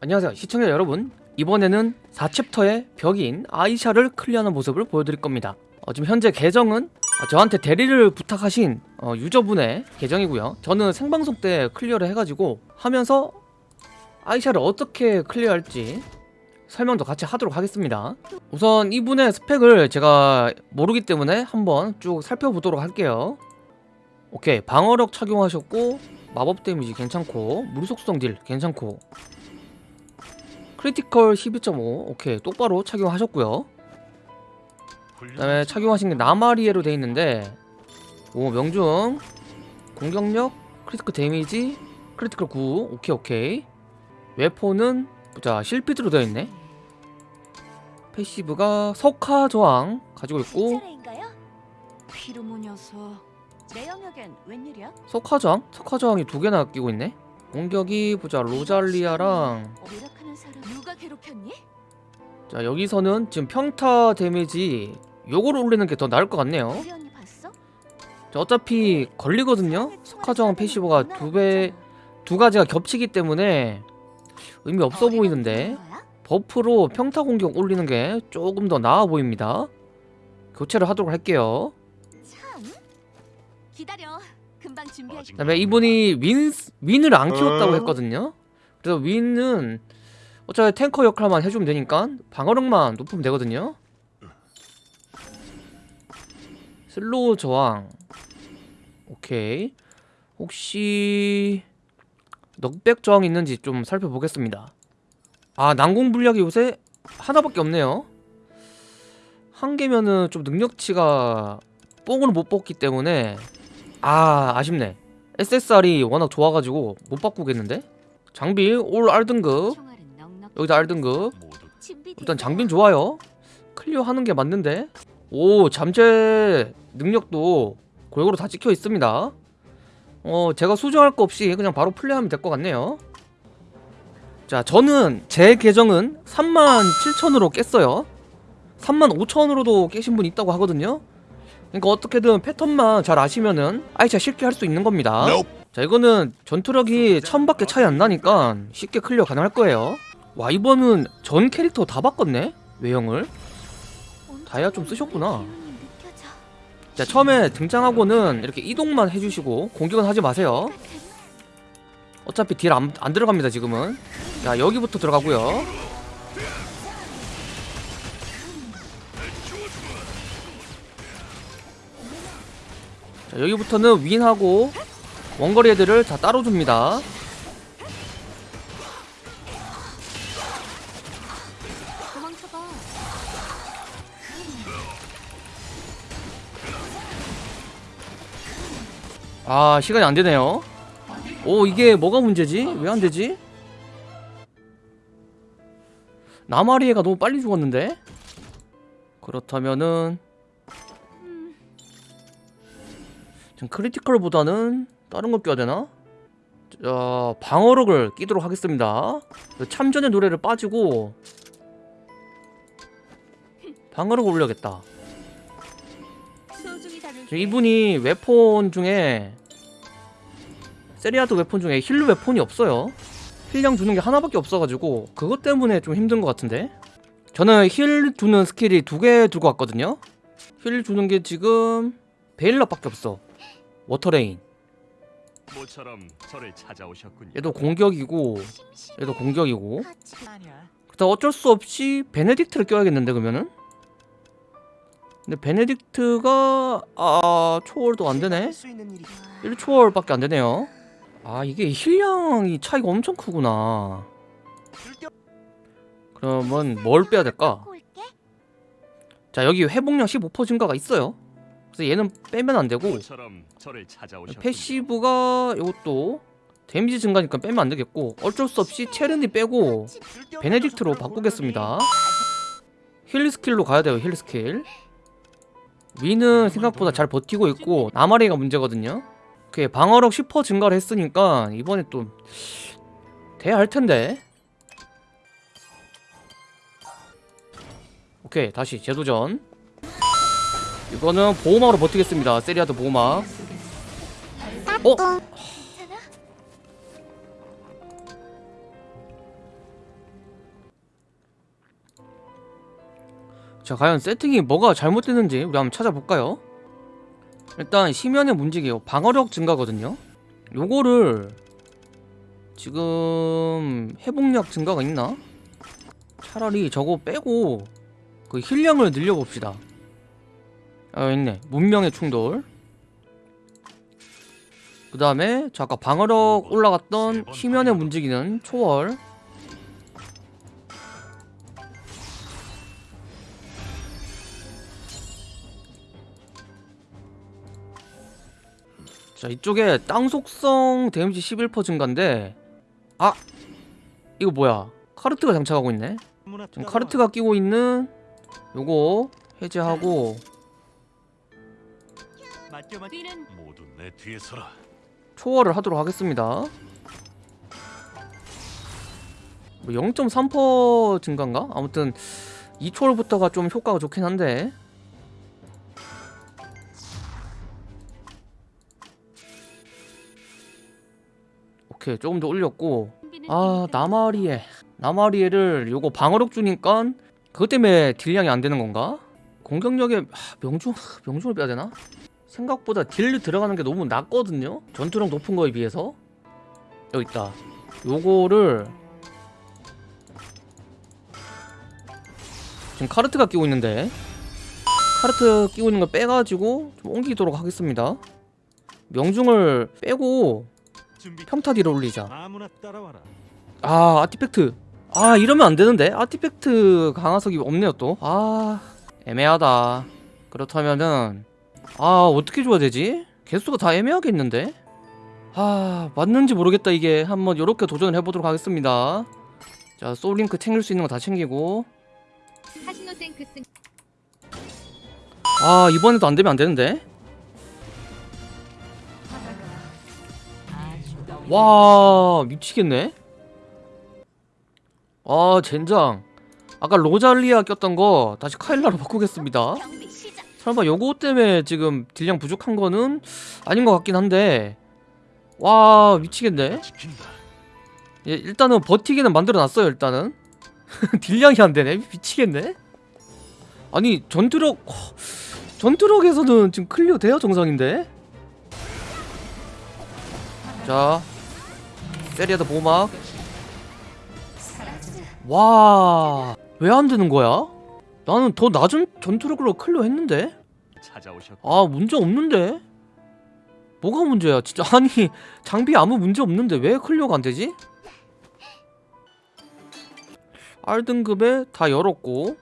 안녕하세요. 시청자 여러분 이번에는 4챕터의 벽인 아이샤를 clear하는 모습을 보여드릴 겁니다. 어, 지금 현재 계정은 어, 저한테 대리를 부탁하신 어, 유저분의 계정이고요. 저는 생방송 때 clear를 해가지고 하면서 아이샤를 어떻게 clear할지 설명도 같이 하도록 하겠습니다. 우선 이분의 스펙을 제가 모르기 때문에 한번 쭉 살펴보도록 할게요. 오케이. 방어력 착용하셨고 마법 damage 괜찮고 물속성 딜 괜찮고 critical 12.5 오케이 똑바로 착용하셨고요. 그 다음에 착용하신 게 나마리에로 돼 있는데 오 명중. 공격력 critical damage critical 9 오케이 오케이. weapon은 보자 실피드로 되어 있네. passive가 석화 저항 가지고 있고? 석화 저항? 석화 저항이 두 개나 끼고 있네. 공격이 보자 로잘리아랑 사람. 누가 괴롭혔니? 자 여기서는 지금 평타 damage 요거를 올리는 게 더 나을 것 같네요? 자, 어차피 걸리거든요. 석화저항 passive가 두배 두 가지가 겹치기 때문에 의미 없어 보이는데 buff로 평타 공격 올리는 게 조금 더 나아 보입니다. 교체를 하도록 할게요. 참. 기다려. 금방 준비할게 그 다음에 이분이 윈, 윈을 안 키웠다고 어? 했거든요. 그래서 윈은 어차피 탱커 역할만 해주면 되니까 방어력만 높으면 되거든요. slow 저항. 오케이. 혹시 knockback 저항 있는지 좀 살펴보겠습니다. 아 난공불락이 요새 하나밖에 없네요. 한 개면은 좀 능력치가 뽕을 못 뽑기 때문에 아 아쉽네. SSR이 워낙 좋아가지고 못 바꾸겠는데? 장비 올 R등급 여기다 R등급 준비됐어. 일단 장비는 좋아요. 클리어 하는 게 맞는데. 오 잠재 능력도 골고루 다 찍혀 있습니다. 어 제가 수정할 거 없이 그냥 바로 플레이하면 될 것 같네요. 자 저는 제 계정은 37,000으로 깼어요. 35,000으로도 깨신 분 있다고 하거든요. 그러니까 어떻게든 패턴만 잘 아시면은 아이차 쉽게 할 수 있는 겁니다. 자 이거는 전투력이 1000밖에 차이 안 나니까 쉽게 클리어 가능할 거예요 와 이번은 전 캐릭터 다 바꿨네? 외형을? 다이아 좀 쓰셨구나. 자 처음에 등장하고는 이렇게 이동만 해주시고 공격은 하지 마세요. 어차피 딜 안 안 들어갑니다 지금은. 자 여기부터 들어가고요. 자 여기부터는 윈하고 원거리 애들을 다 따로 줍니다 아 시간이 안 되네요 오 이게 뭐가 문제지? 왜 안 되지? 나마리에가 너무 빨리 죽었는데? 그렇다면은 지금 크리티컬보다는 다른 거 껴야 되나? 자 방어력을 끼도록 하겠습니다 참전의 노래를 빠지고 방어력을 올려야겠다 이분이 weapon 중에 세리아드 weapon 중에 heal weapon이 없어요. heal량 주는 게 하나밖에 없어가지고 그것 때문에 좀 힘든 것 같은데? 저는 heal 주는 스킬이 두개 들고 왔거든요. heal 주는 게 지금 베일러밖에 없어. water rain. 모처럼 저를 찾아오셨군요. 얘도 공격이고 얘도 공격이고. 그다음 어쩔 수 없이 베네딕트를 껴야겠는데 그러면은 근데 베네딕트가 아 초월도 안 되네 1초월밖에 안 되네요. 아 이게 heal량이 차이가 엄청 크구나. 그러면 뭘 빼야 될까? 자 여기 회복량 15% 증가가 있어요. 그래서 얘는 빼면 안 되고 모처럼 저를 찾아오셨군요. passive가 이것도 damage 증가니까 빼면 안 되겠고 어쩔 수 없이 체르니 빼고 베네딕트로 바꾸겠습니다. heal skill로 가야 돼요 heal skill. 위는 생각보다 잘 버티고 있고 나마리가 문제거든요. 그 방어력 10% 증가를 했으니까 이번에 또 돼야 할 텐데. 오케이 다시 재도전. 이거는 보호막으로 버티겠습니다. 세리아드 보호막. 어? 자 과연 세팅이 뭐가 잘못됐는지 우리 한번 찾아볼까요? 일단 심연의 문지기요. 방어력 증가거든요. 요거를 지금 회복력 증가가 있나? 차라리 저거 빼고 그 힐량을 늘려봅시다. 아 있네. 문명의 충돌. 그 다음에 저 아까 방어력 올라갔던 심연의 문지기는 초월 자 이쪽에 땅 속성 데미지 11% 증가인데 아 이거 뭐야 카르트가 장착하고 있네 지금 카르트가 끼고 있는 요거 해제하고 맡겨 맡. 위는 모두 내 뒤에 서라. 초월을 하도록 하겠습니다 뭐0.3% 증가인가? 아무튼 이 초월부터가 좀 효과가 좋긴 한데 오케이 조금 더 올렸고 아. 나마리에 나마리에를 요거 방어력 주니까 그것 때문에 딜량이 안 되는 건가? 공격력에 하, 명중 명중을 빼야 되나? 생각보다 딜 들어가는 게 너무 낮거든요. 전투력 높은 거에 비해서 여기 있다. 요거를 지금 카르트가 끼고 있는데 카르트 끼고 있는 걸 빼가지고 좀 옮기도록 하겠습니다. 명중을 빼고. 평타 딜을 올리자. 아 아티팩트. 아 이러면 안 되는데? 아티팩트 강화석이 없네요 또아 애매하다. 그렇다면은 아 어떻게 줘야 되지? 개수가 다 애매하겠는데? 아 맞는지 모르겠다 이게. 한번 요렇게 도전을 해보도록 하겠습니다. 자 소울링크 챙길 수 있는 거 다 챙기고. 아 이번에도 안 되면 안 되는데 와 미치겠네. 아 젠장. 아까 로잘리아 꼈던 거 다시 카일라로 바꾸겠습니다. 설마 요거 때문에 지금 딜량 부족한 거는 아닌 것 같긴 한데. 와 미치겠네. 예, 일단은 버티기는 만들어놨어요 일단은. 딜량이 안 되네. 미치겠네. 아니 전투력 허, 전투력에서는 지금 클리어 돼요 정상인데? 자 세리아드 보호막 와 왜 안 되는 거야? 나는 더 낮은 전투력으로 클리어 했는데. 아 문제 없는데 뭐가 문제야 진짜 아니 장비 아무 문제 없는데 왜 클리어가 안 되지? R 등급에 다 열었고?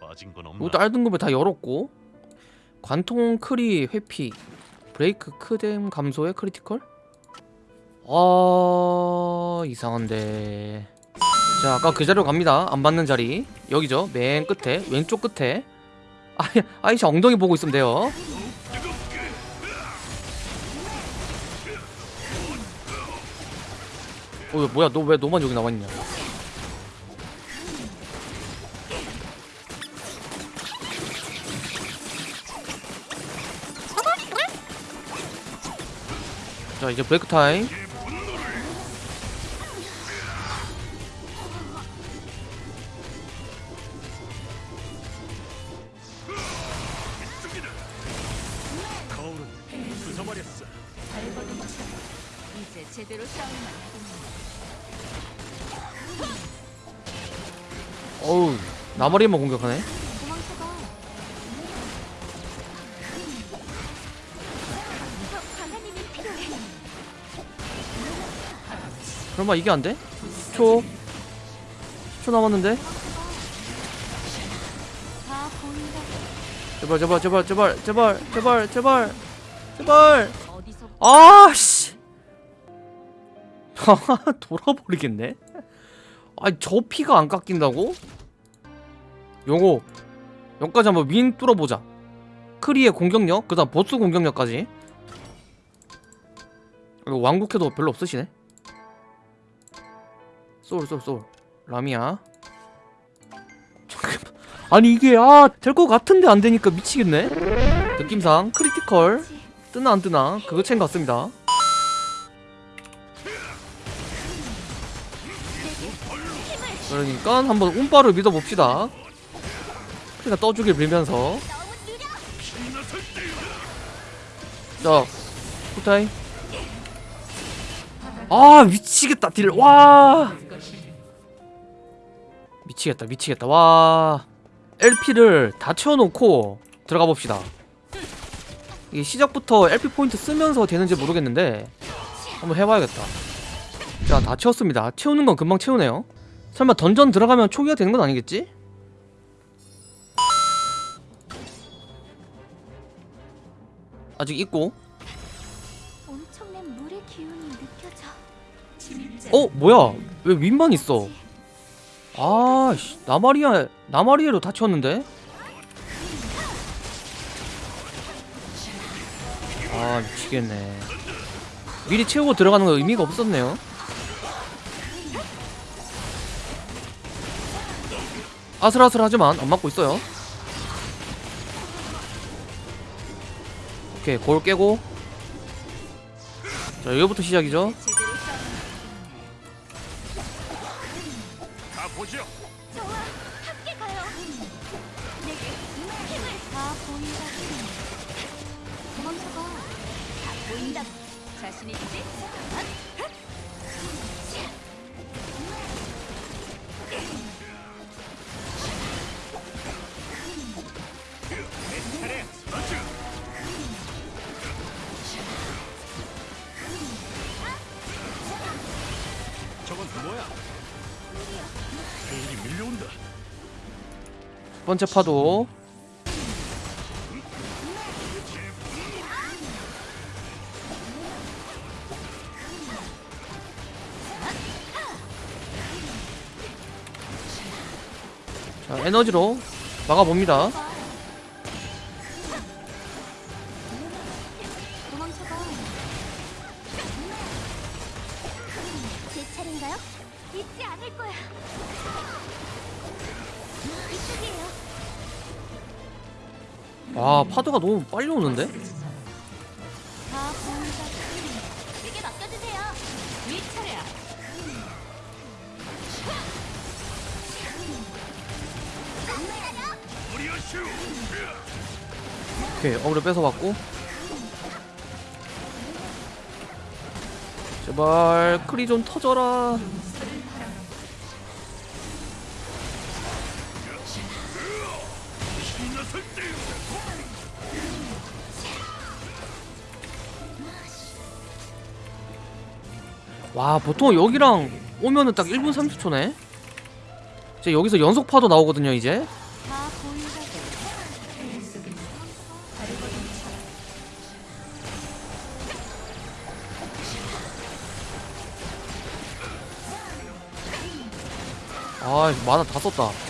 이것도 R 등급에 다 열었고 관통 크리 회피 브레이크 크뎀 감소의 critical 아 이상한데. 자 아까 그 자리로 갑니다. 안 받는 자리. 여기죠. 맨 끝에 왼쪽 끝에. 아이 아이씨 엉덩이 보고 있으면 돼요. 어 뭐야? 너 왜 너만 여기 나와 있냐? 자 이제 브레이크 타임 나머리만 공격하네. 설마 이게 안 돼? 10초 10초 남았는데. 제발 제발 제발 제발 제발 제발 제발 제발 아씨 돌아버리겠네 아니 저 피가 안 깎인다고? 요거 여기까지 한번 윈 뚫어보자. 크리의 공격력 그 다음 보스 공격력까지. 이거 왕국해도 별로 없으시네. 소울 소울 소울. 라미야. 아니 이게 아 될 것 같은데 안 되니까 미치겠네. 느낌상 크리티컬. 뜨나 안 뜨나. 그거 챙 같습니다. 그러니까 한번 운바를 믿어봅시다 일단 떠주길 빌면서. 자 후타이 아 미치겠다 딜와. 미치겠다 미치겠다. 와. LP를 다 채워놓고 들어가 봅시다. 이게 시작부터 LP 포인트 쓰면서 되는지 모르겠는데 한번 해봐야겠다. 자 다 채웠습니다. 채우는 건 금방 채우네요. 설마 던전 들어가면 초기화 되는 건 아니겠지? 아직 있고. 어 뭐야? 왜 윈만 있어? 아 씨 나마리아 나마리에로 다 채웠는데? 아 미치겠네. 미리 채우고 들어가는 거 의미가 없었네요. 아슬아슬하지만 안 맞고 있어요 오케이 골 깨고. 자 여기부터 시작이죠 첫 번째 파도. 자 에너지로 막아봅니다 잊지 않을 거야. 이쪽이에요. 와 파도가 너무 빨리 오는데? 다 보인다. 이게 맡겨주세요. 위 차례야. 무리하슈. 오케이 어그로 뺏어봤고 제발 크리 좀 터져라 와 보통 여기랑 오면은 딱 1분 30초네 이제 여기서 연속 파도 나오거든요 이제. 아 만화 다 썼다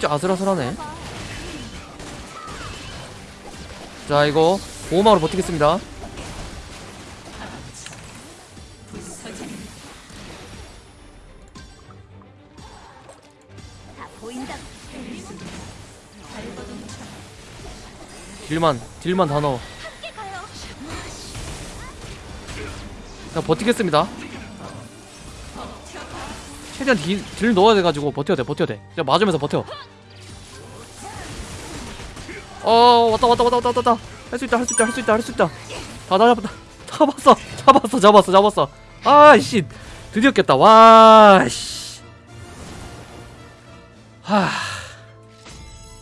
진짜 아슬아슬하네 자 이거 보호막으로 버티겠습니다. 딜만 딜만 다 넣어. 그냥 버티겠습니다 최대한 딜, 딜 넣어야 돼가지고 버텨야 돼 버텨야 돼 그냥 맞으면서 버텨 어 왔다 왔다 왔다 왔다 왔다. 할 수 있다 할 수 있다 할 수 있다 할 수 있다. 다다 잡았다. 잡았어 잡았어 잡았어 잡았어. 아이씨 드디어 깼다. 와씨. 하.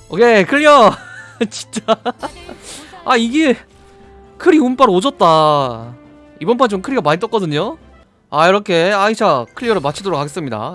오케이 클리어. 진짜. 아 이게 크리 운빨 오졌다. 이번 판 좀 크리가 많이 떴거든요. 아 이렇게 아이샤 클리어를 마치도록 하겠습니다